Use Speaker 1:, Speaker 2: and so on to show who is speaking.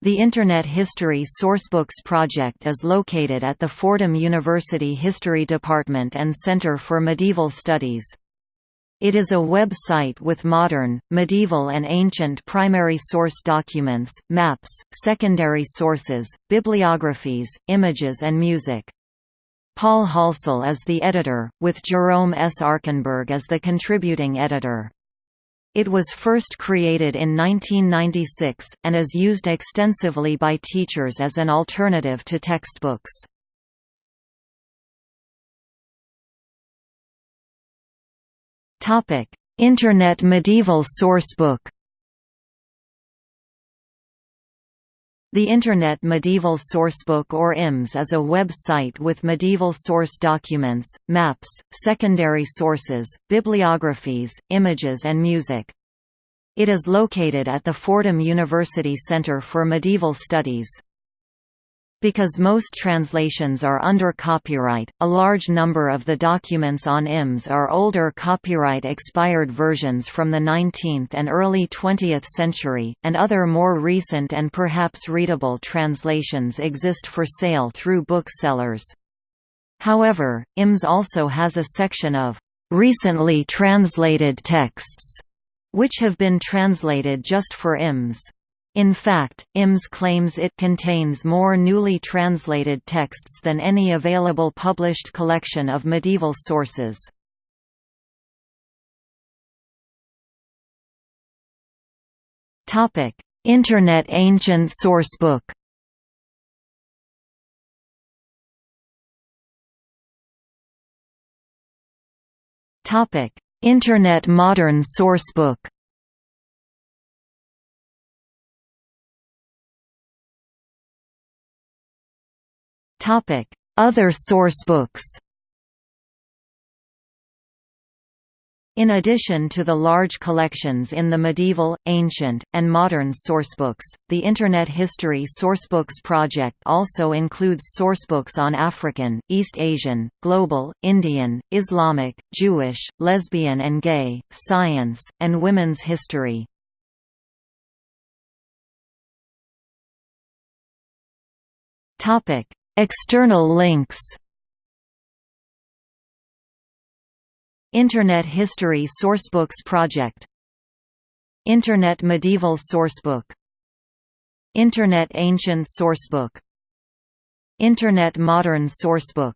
Speaker 1: The Internet History Sourcebooks project is located at the Fordham University History Department and Center for Medieval Studies. It is a web site with modern, medieval and ancient primary source documents, maps, secondary sources, bibliographies, images and music. Paul Halsall is the editor, with Jerome S. Arkenberg as the contributing editor. It was first created in 1996, and is used extensively by teachers as an alternative to textbooks. Internet Medieval Sourcebook The Internet Medieval Sourcebook or IMS is a web site with medieval source documents, maps, secondary sources, bibliographies, images and music. It is located at the Fordham University Center for Medieval Studies. Because most translations are under copyright, a large number of the documents on IMS are older copyright-expired versions from the 19th and early 20th century, and other more recent and perhaps readable translations exist for sale through booksellers. However, IMS also has a section of recently translated texts, which have been translated just for IMS. In fact, IMS claims it contains more newly translated texts than any available published collection of medieval sources. Internet Ancient Sourcebook Internet Modern Sourcebook. Topic. Other sourcebooks In addition to the large collections in the medieval, ancient, and modern sourcebooks, the Internet History Sourcebooks project also includes sourcebooks on African, East Asian, Global, Indian, Islamic, Jewish, lesbian and gay, science, and women's history. External links Internet History Sourcebooks Project. Internet Medieval Sourcebook. Internet Ancient Sourcebook. Internet Modern Sourcebook